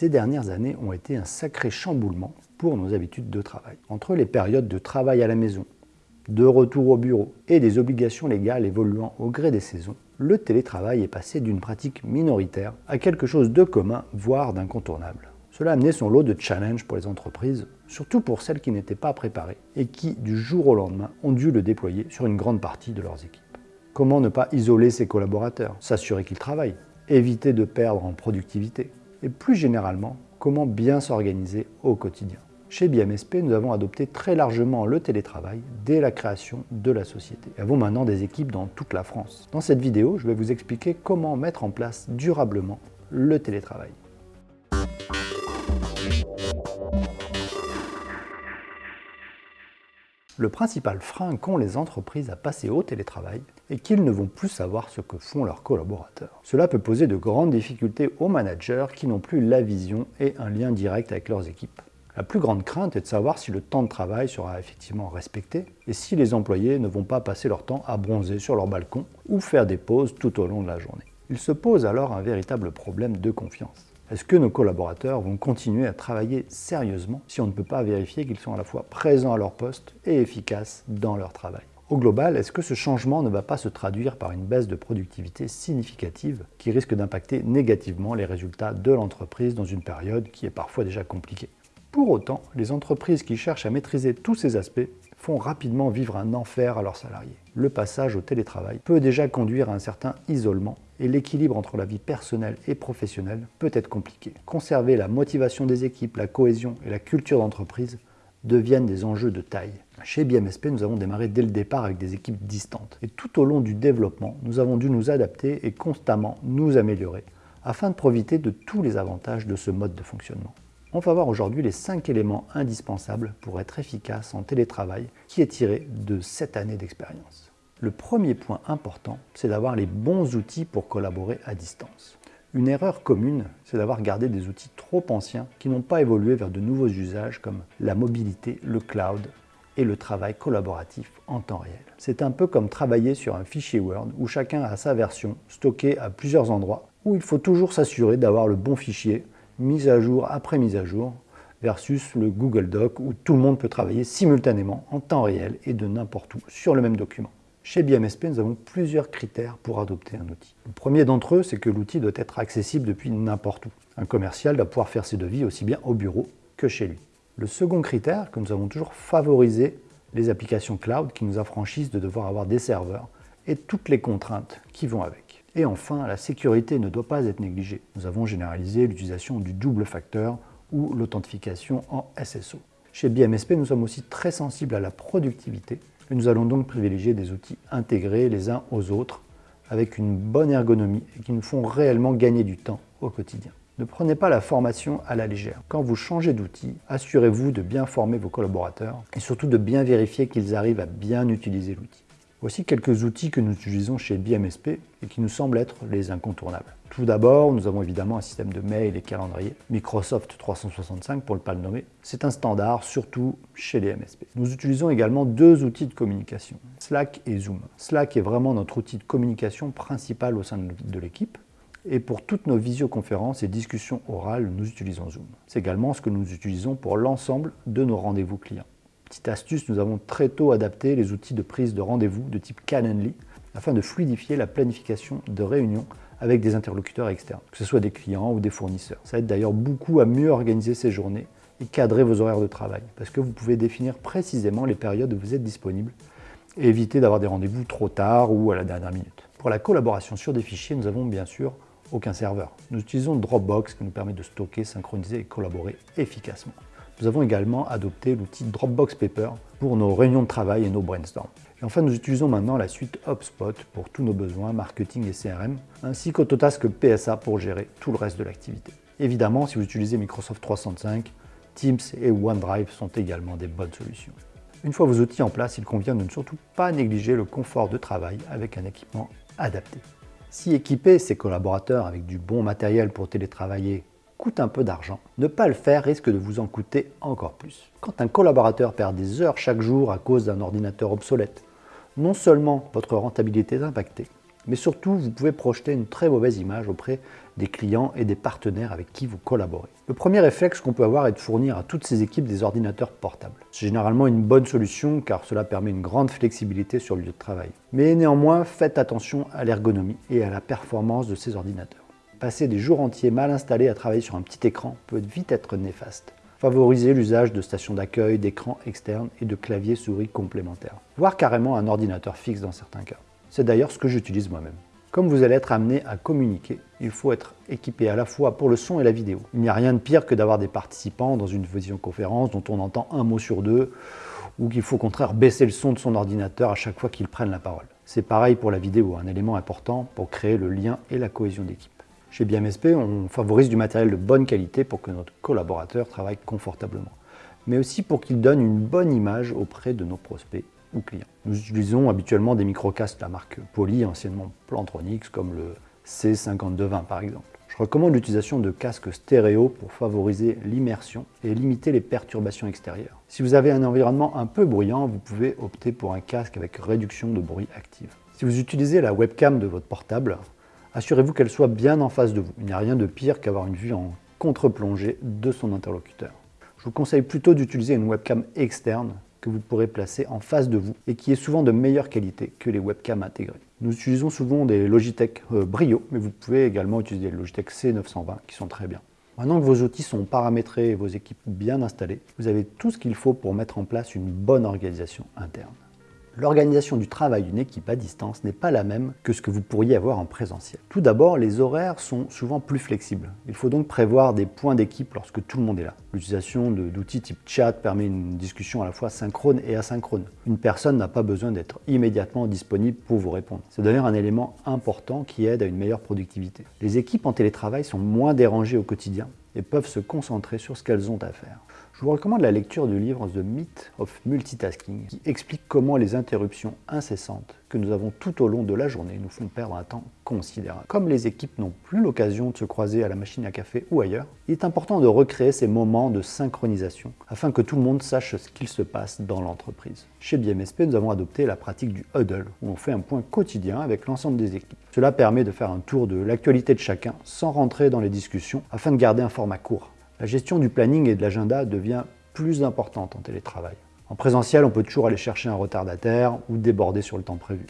Ces dernières années ont été un sacré chamboulement pour nos habitudes de travail. Entre les périodes de travail à la maison, de retour au bureau et des obligations légales évoluant au gré des saisons, le télétravail est passé d'une pratique minoritaire à quelque chose de commun, voire d'incontournable. Cela a amené son lot de challenges pour les entreprises, surtout pour celles qui n'étaient pas préparées et qui, du jour au lendemain, ont dû le déployer sur une grande partie de leurs équipes. Comment ne pas isoler ses collaborateurs, s'assurer qu'ils travaillent, éviter de perdre en productivité et plus généralement, comment bien s'organiser au quotidien. Chez BMSP, nous avons adopté très largement le télétravail dès la création de la société. Nous avons maintenant des équipes dans toute la France. Dans cette vidéo, je vais vous expliquer comment mettre en place durablement le télétravail. Le principal frein qu'ont les entreprises à passer au télétravail est qu'ils ne vont plus savoir ce que font leurs collaborateurs. Cela peut poser de grandes difficultés aux managers qui n'ont plus la vision et un lien direct avec leurs équipes. La plus grande crainte est de savoir si le temps de travail sera effectivement respecté et si les employés ne vont pas passer leur temps à bronzer sur leur balcon ou faire des pauses tout au long de la journée. Il se pose alors un véritable problème de confiance. Est-ce que nos collaborateurs vont continuer à travailler sérieusement si on ne peut pas vérifier qu'ils sont à la fois présents à leur poste et efficaces dans leur travail? Au global, est-ce que ce changement ne va pas se traduire par une baisse de productivité significative qui risque d'impacter négativement les résultats de l'entreprise dans une période qui est parfois déjà compliquée? Pour autant, les entreprises qui cherchent à maîtriser tous ces aspects font rapidement vivre un enfer à leurs salariés. Le passage au télétravail peut déjà conduire à un certain isolement et l'équilibre entre la vie personnelle et professionnelle peut être compliqué. Conserver la motivation des équipes, la cohésion et la culture d'entreprise deviennent des enjeux de taille. Chez BMSP, nous avons démarré dès le départ avec des équipes distantes. Et tout au long du développement, nous avons dû nous adapter et constamment nous améliorer afin de profiter de tous les avantages de ce mode de fonctionnement. On va voir aujourd'hui les 5 éléments indispensables pour être efficace en télétravail qui est tiré de cette année d'expérience. Le premier point important, c'est d'avoir les bons outils pour collaborer à distance. Une erreur commune, c'est d'avoir gardé des outils trop anciens qui n'ont pas évolué vers de nouveaux usages comme la mobilité, le cloud et le travail collaboratif en temps réel. C'est un peu comme travailler sur un fichier Word où chacun a sa version stockée à plusieurs endroits, où il faut toujours s'assurer d'avoir le bon fichier, mis à jour après mise à jour, versus le Google Doc où tout le monde peut travailler simultanément en temps réel et de n'importe où sur le même document. Chez BMSP, nous avons plusieurs critères pour adopter un outil. Le premier d'entre eux, c'est que l'outil doit être accessible depuis n'importe où. Un commercial doit pouvoir faire ses devis aussi bien au bureau que chez lui. Le second critère, que nous avons toujours favorisé les applications cloud qui nous affranchissent de devoir avoir des serveurs et toutes les contraintes qui vont avec. Et enfin, la sécurité ne doit pas être négligée. Nous avons généralisé l'utilisation du double facteur ou l'authentification en SSO. Chez BMSP, nous sommes aussi très sensibles à la productivité nous allons donc privilégier des outils intégrés les uns aux autres avec une bonne ergonomie et qui nous font réellement gagner du temps au quotidien. Ne prenez pas la formation à la légère. Quand vous changez d'outil, assurez-vous de bien former vos collaborateurs et surtout de bien vérifier qu'ils arrivent à bien utiliser l'outil. Voici quelques outils que nous utilisons chez BMSP et qui nous semblent être les incontournables. Tout d'abord, nous avons évidemment un système de mail et calendrier, Microsoft 365 pour ne pas le nommer. C'est un standard, surtout chez les MSP. Nous utilisons également deux outils de communication, Slack et Zoom. Slack est vraiment notre outil de communication principal au sein de l'équipe. Et pour toutes nos visioconférences et discussions orales, nous utilisons Zoom. C'est également ce que nous utilisons pour l'ensemble de nos rendez-vous clients. Petite astuce, nous avons très tôt adapté les outils de prise de rendez-vous de type Calendly afin de fluidifier la planification de réunions avec des interlocuteurs externes, que ce soit des clients ou des fournisseurs. Ça aide d'ailleurs beaucoup à mieux organiser ces journées et cadrer vos horaires de travail, parce que vous pouvez définir précisément les périodes où vous êtes disponible et éviter d'avoir des rendez-vous trop tard ou à la dernière minute. Pour la collaboration sur des fichiers, nous avons bien sûr aucun serveur. Nous utilisons Dropbox qui nous permet de stocker, synchroniser et collaborer efficacement. Nous avons également adopté l'outil Dropbox Paper pour nos réunions de travail et nos brainstorms. Et enfin, nous utilisons maintenant la suite HubSpot pour tous nos besoins marketing et CRM, ainsi qu'Autotask PSA pour gérer tout le reste de l'activité. Évidemment, si vous utilisez Microsoft 365, Teams et OneDrive sont également des bonnes solutions. Une fois vos outils en place, il convient de ne surtout pas négliger le confort de travail avec un équipement adapté. Si équiper ses collaborateurs avec du bon matériel pour télétravailler coûte un peu d'argent, ne pas le faire risque de vous en coûter encore plus. Quand un collaborateur perd des heures chaque jour à cause d'un ordinateur obsolète, non seulement votre rentabilité est impactée, Mais surtout, vous pouvez projeter une très mauvaise image auprès des clients et des partenaires avec qui vous collaborez. Le premier réflexe qu'on peut avoir est de fournir à toutes ces équipes des ordinateurs portables. C'est généralement une bonne solution car cela permet une grande flexibilité sur le lieu de travail. Mais néanmoins, faites attention à l'ergonomie et à la performance de ces ordinateurs. Passer des jours entiers mal installés à travailler sur un petit écran peut vite être néfaste. Favorisez l'usage de stations d'accueil, d'écrans externes et de claviers souris complémentaires, voire carrément un ordinateur fixe dans certains cas. C'est d'ailleurs ce que j'utilise moi-même. Comme vous allez être amené à communiquer, il faut être équipé à la fois pour le son et la vidéo. Il n'y a rien de pire que d'avoir des participants dans une visioconférence dont on entend un mot sur deux, ou qu'il faut au contraire baisser le son de son ordinateur à chaque fois qu'ils prennent la parole. C'est pareil pour la vidéo, un élément important pour créer le lien et la cohésion d'équipe. Chez BMSP, on favorise du matériel de bonne qualité pour que notre collaborateur travaille confortablement, mais aussi pour qu'il donne une bonne image auprès de nos prospects ou clients. Nous utilisons habituellement des microcasques de la marque Poly, anciennement Plantronics, comme le C5220 par exemple. Je recommande l'utilisation de casques stéréo pour favoriser l'immersion et limiter les perturbations extérieures. Si vous avez un environnement un peu bruyant, vous pouvez opter pour un casque avec réduction de bruit active. Si vous utilisez la webcam de votre portable, assurez-vous qu'elle soit bien en face de vous. Il n'y a rien de pire qu'avoir une vue en contre-plongée de son interlocuteur. Je vous conseille plutôt d'utiliser une webcam externe que vous pourrez placer en face de vous et qui est souvent de meilleure qualité que les webcams intégrées. Nous utilisons souvent des Logitech euh, Brio, mais vous pouvez également utiliser les Logitech C920 qui sont très bien. Maintenant que vos outils sont paramétrés et vos équipes bien installées, vous avez tout ce qu'il faut pour mettre en place une bonne organisation interne l'organisation du travail d'une équipe à distance n'est pas la même que ce que vous pourriez avoir en présentiel. Tout d'abord, les horaires sont souvent plus flexibles. Il faut donc prévoir des points d'équipe lorsque tout le monde est là. L'utilisation d'outils type chat permet une discussion à la fois synchrone et asynchrone. Une personne n'a pas besoin d'être immédiatement disponible pour vous répondre. C'est d'ailleurs un élément important qui aide à une meilleure productivité. Les équipes en télétravail sont moins dérangées au quotidien et peuvent se concentrer sur ce qu'elles ont à faire. Je vous recommande la lecture du livre The Myth of Multitasking qui explique comment les interruptions incessantes que nous avons tout au long de la journée nous font perdre un temps considérable. Comme les équipes n'ont plus l'occasion de se croiser à la machine à café ou ailleurs, il est important de recréer ces moments de synchronisation afin que tout le monde sache ce qu'il se passe dans l'entreprise. Chez BMSP, nous avons adopté la pratique du huddle où on fait un point quotidien avec l'ensemble des équipes. Cela permet de faire un tour de l'actualité de chacun sans rentrer dans les discussions afin de garder un format court. La gestion du planning et de l'agenda devient plus importante en télétravail. En présentiel, on peut toujours aller chercher un retardataire ou déborder sur le temps prévu.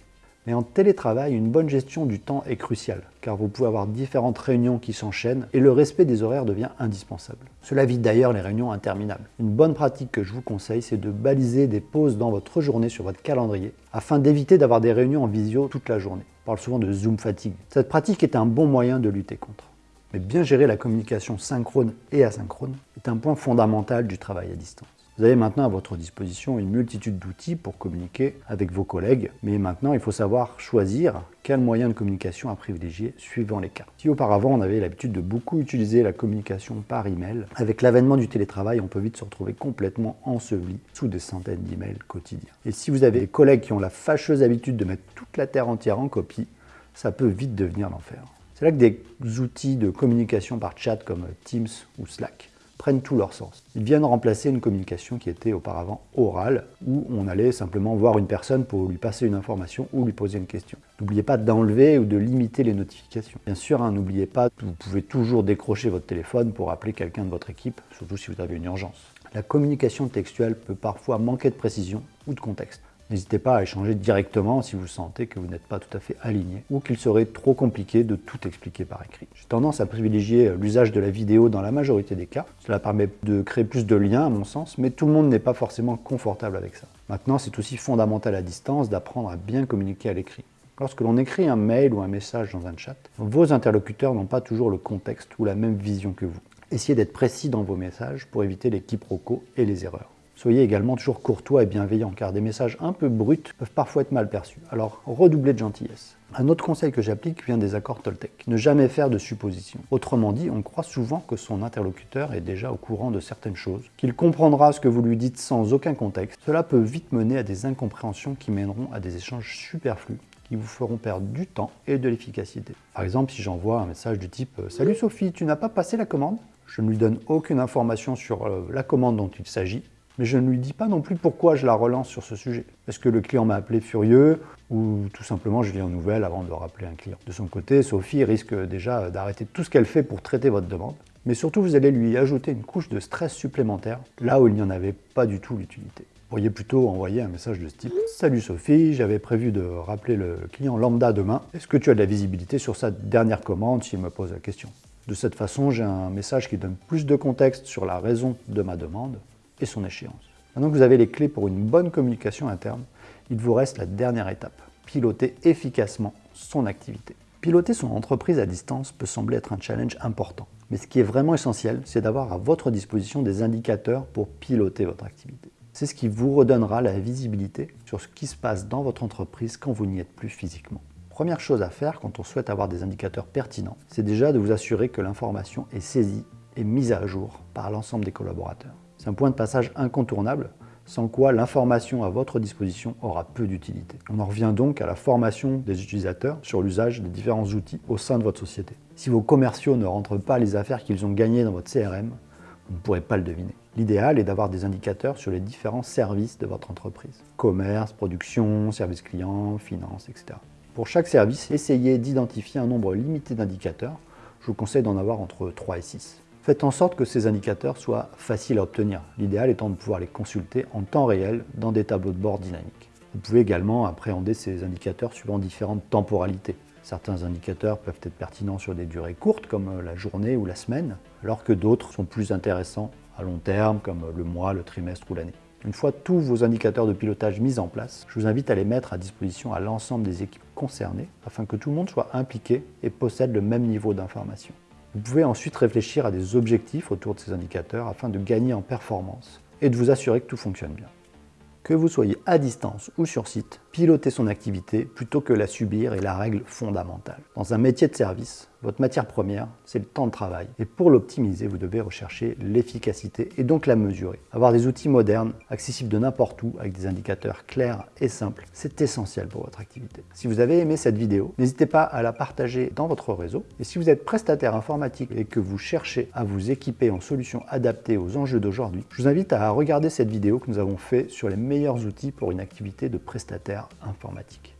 Mais en télétravail, une bonne gestion du temps est cruciale, car vous pouvez avoir différentes réunions qui s'enchaînent et le respect des horaires devient indispensable. Cela évite d'ailleurs les réunions interminables. Une bonne pratique que je vous conseille, c'est de baliser des pauses dans votre journée sur votre calendrier, afin d'éviter d'avoir des réunions en visio toute la journée. On parle souvent de Zoom fatigue. Cette pratique est un bon moyen de lutter contre. Mais bien gérer la communication synchrone et asynchrone est un point fondamental du travail à distance. Vous avez maintenant à votre disposition une multitude d'outils pour communiquer avec vos collègues, mais maintenant il faut savoir choisir quel moyen de communication à privilégier suivant les cas. Si auparavant on avait l'habitude de beaucoup utiliser la communication par email, avec l'avènement du télétravail, on peut vite se retrouver complètement enseveli sous des centaines d'emails quotidiens. Et si vous avez des collègues qui ont la fâcheuse habitude de mettre toute la terre entière en copie, ça peut vite devenir l'enfer. C'est là que des outils de communication par chat comme Teams ou Slack prennent tout leur sens. Ils viennent remplacer une communication qui était auparavant orale, où on allait simplement voir une personne pour lui passer une information ou lui poser une question. N'oubliez pas d'enlever ou de limiter les notifications. Bien sûr, hein, n'oubliez pas vous pouvez toujours décrocher votre téléphone pour appeler quelqu'un de votre équipe, surtout si vous avez une urgence. La communication textuelle peut parfois manquer de précision ou de contexte. N'hésitez pas à échanger directement si vous sentez que vous n'êtes pas tout à fait aligné ou qu'il serait trop compliqué de tout expliquer par écrit. J'ai tendance à privilégier l'usage de la vidéo dans la majorité des cas. Cela permet de créer plus de liens à mon sens, mais tout le monde n'est pas forcément confortable avec ça. Maintenant, c'est aussi fondamental à distance d'apprendre à bien communiquer à l'écrit. Lorsque l'on écrit un mail ou un message dans un chat, vos interlocuteurs n'ont pas toujours le contexte ou la même vision que vous. Essayez d'être précis dans vos messages pour éviter les quiproquos et les erreurs. Soyez également toujours courtois et bienveillant, car des messages un peu bruts peuvent parfois être mal perçus. Alors redoublez de gentillesse. Un autre conseil que j'applique vient des accords Toltec. Ne jamais faire de suppositions. Autrement dit, on croit souvent que son interlocuteur est déjà au courant de certaines choses, qu'il comprendra ce que vous lui dites sans aucun contexte. Cela peut vite mener à des incompréhensions qui mèneront à des échanges superflus qui vous feront perdre du temps et de l'efficacité. Par exemple, si j'envoie un message du type « Salut Sophie, tu n'as pas passé la commande ?» Je ne lui donne aucune information sur euh, la commande dont il s'agit, Mais je ne lui dis pas non plus pourquoi je la relance sur ce sujet. Est-ce que le client m'a appelé furieux ou tout simplement je viens aux nouvelles avant de rappeler un client De son côté, Sophie risque déjà d'arrêter tout ce qu'elle fait pour traiter votre demande. Mais surtout, vous allez lui ajouter une couche de stress supplémentaire, là où il n'y en avait pas du tout l'utilité. Vous pourriez plutôt envoyer un message de ce type « Salut Sophie, j'avais prévu de rappeler le client lambda demain. Est-ce que tu as de la visibilité sur sa dernière commande s'il me pose la question ?» De cette façon, j'ai un message qui donne plus de contexte sur la raison de ma demande son échéance. Maintenant que vous avez les clés pour une bonne communication interne, il vous reste la dernière étape, piloter efficacement son activité. Piloter son entreprise à distance peut sembler être un challenge important, mais ce qui est vraiment essentiel, c'est d'avoir à votre disposition des indicateurs pour piloter votre activité. C'est ce qui vous redonnera la visibilité sur ce qui se passe dans votre entreprise quand vous n'y êtes plus physiquement. Première chose à faire quand on souhaite avoir des indicateurs pertinents, c'est déjà de vous assurer que l'information est saisie et mise à jour par l'ensemble des collaborateurs. C'est un point de passage incontournable, sans quoi l'information à votre disposition aura peu d'utilité. On en revient donc à la formation des utilisateurs sur l'usage des différents outils au sein de votre société. Si vos commerciaux ne rentrent pas les affaires qu'ils ont gagnées dans votre CRM, vous ne pourrez pas le deviner. L'idéal est d'avoir des indicateurs sur les différents services de votre entreprise. Commerce, production, service client, finance, etc. Pour chaque service, essayez d'identifier un nombre limité d'indicateurs. Je vous conseille d'en avoir entre 3 et 6. Faites en sorte que ces indicateurs soient faciles à obtenir, l'idéal étant de pouvoir les consulter en temps réel dans des tableaux de bord dynamiques. Vous pouvez également appréhender ces indicateurs suivant différentes temporalités. Certains indicateurs peuvent être pertinents sur des durées courtes comme la journée ou la semaine, alors que d'autres sont plus intéressants à long terme comme le mois, le trimestre ou l'année. Une fois tous vos indicateurs de pilotage mis en place, je vous invite à les mettre à disposition à l'ensemble des équipes concernées afin que tout le monde soit impliqué et possède le même niveau d'information. Vous pouvez ensuite réfléchir à des objectifs autour de ces indicateurs afin de gagner en performance et de vous assurer que tout fonctionne bien. Que vous soyez à distance ou sur site, pilotez son activité plutôt que la subir est la règle fondamentale. Dans un métier de service, votre matière première, c'est le temps de travail. Et pour l'optimiser, vous devez rechercher l'efficacité et donc la mesurer. Avoir des outils modernes, accessibles de n'importe où, avec des indicateurs clairs et simples, c'est essentiel pour votre activité. Si vous avez aimé cette vidéo, n'hésitez pas à la partager dans votre réseau. Et si vous êtes prestataire informatique et que vous cherchez à vous équiper en solutions adaptées aux enjeux d'aujourd'hui, je vous invite à regarder cette vidéo que nous avons fait sur les meilleurs outils pour une activité de prestataire informatique.